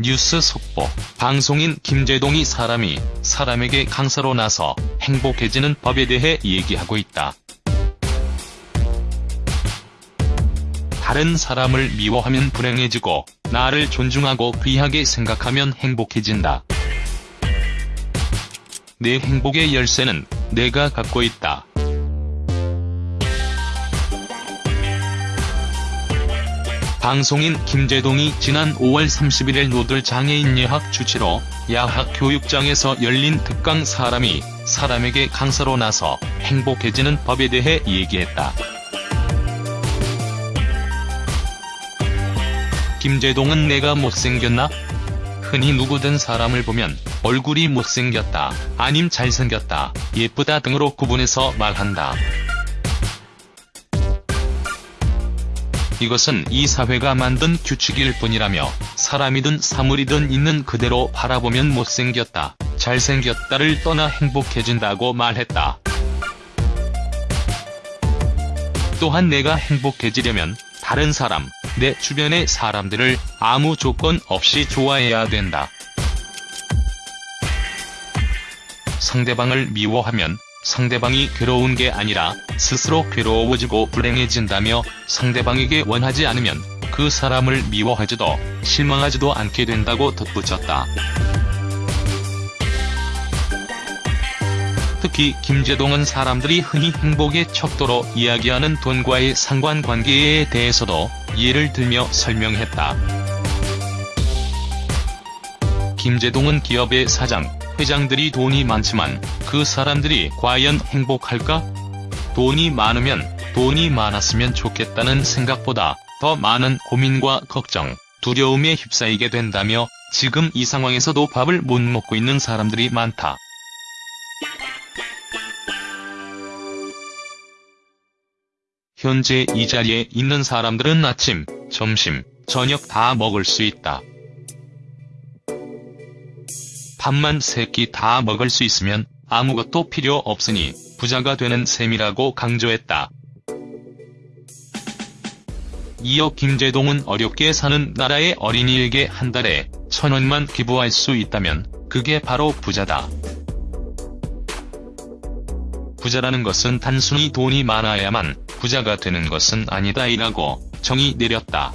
뉴스 속보. 방송인 김재동이 사람이 사람에게 강사로 나서 행복해지는 법에 대해 얘기하고 있다. 다른 사람을 미워하면 불행해지고 나를 존중하고 귀하게 생각하면 행복해진다. 내 행복의 열쇠는 내가 갖고 있다. 방송인 김재동이 지난 5월 31일 노들 장애인 예학 주치로 야학 교육장에서 열린 특강 사람이 사람에게 강사로 나서 행복해지는 법에 대해 얘기했다. 김재동은 내가 못생겼나? 흔히 누구든 사람을 보면 얼굴이 못생겼다, 아님 잘생겼다, 예쁘다 등으로 구분해서 말한다. 이것은 이 사회가 만든 규칙일 뿐이라며 사람이든 사물이든 있는 그대로 바라보면 못생겼다, 잘생겼다를 떠나 행복해진다고 말했다. 또한 내가 행복해지려면 다른 사람, 내 주변의 사람들을 아무 조건 없이 좋아해야 된다. 상대방을 미워하면 상대방이 괴로운 게 아니라 스스로 괴로워지고 불행해진다며 상대방에게 원하지 않으면 그 사람을 미워하지도 실망하지도 않게 된다고 덧붙였다. 특히 김재동은 사람들이 흔히 행복의 척도로 이야기하는 돈과의 상관관계에 대해서도 예를 들며 설명했다. 김재동은 기업의 사장, 회장들이 돈이 많지만 그 사람들이 과연 행복할까? 돈이 많으면 돈이 많았으면 좋겠다는 생각보다 더 많은 고민과 걱정, 두려움에 휩싸이게 된다며 지금 이 상황에서도 밥을 못 먹고 있는 사람들이 많다. 현재 이 자리에 있는 사람들은 아침, 점심, 저녁 다 먹을 수 있다. 밥만 세끼 다 먹을 수 있으면 아무것도 필요 없으니 부자가 되는 셈이라고 강조했다. 이어 김재동은 어렵게 사는 나라의 어린이에게 한 달에 천 원만 기부할 수 있다면 그게 바로 부자다. 부자라는 것은 단순히 돈이 많아야만 부자가 되는 것은 아니다이라고 정의 내렸다.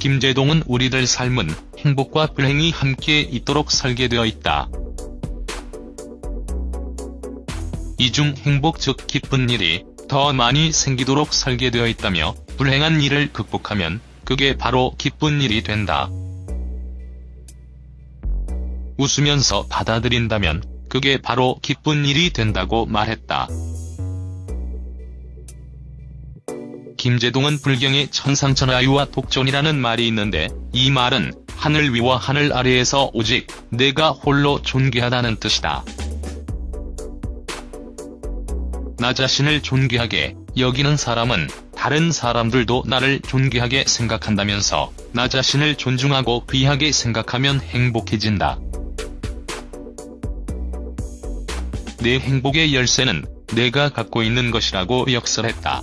김재동은 우리들 삶은 행복과 불행이 함께 있도록 설계되어 있다. 이중 행복 즉 기쁜 일이 더 많이 생기도록 설계되어 있다며 불행한 일을 극복하면 그게 바로 기쁜 일이 된다. 웃으면서 받아들인다면 그게 바로 기쁜 일이 된다고 말했다. 김재동은 불경에 천상천하유와 독존이라는 말이 있는데 이 말은 하늘 위와 하늘 아래에서 오직 내가 홀로 존귀하다는 뜻이다. 나 자신을 존귀하게 여기는 사람은 다른 사람들도 나를 존귀하게 생각한다면서 나 자신을 존중하고 귀하게 생각하면 행복해진다. 내 행복의 열쇠는 내가 갖고 있는 것이라고 역설했다.